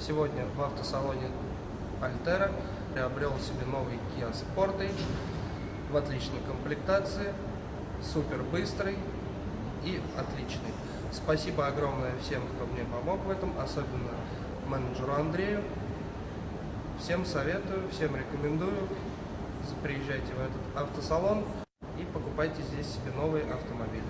Сегодня в автосалоне Альтера приобрел себе новый Kia Sportage в отличной комплектации, супер быстрый и отличный. Спасибо огромное всем, кто мне помог в этом, особенно менеджеру Андрею. Всем советую, всем рекомендую. Приезжайте в этот автосалон и покупайте здесь себе новый автомобиль.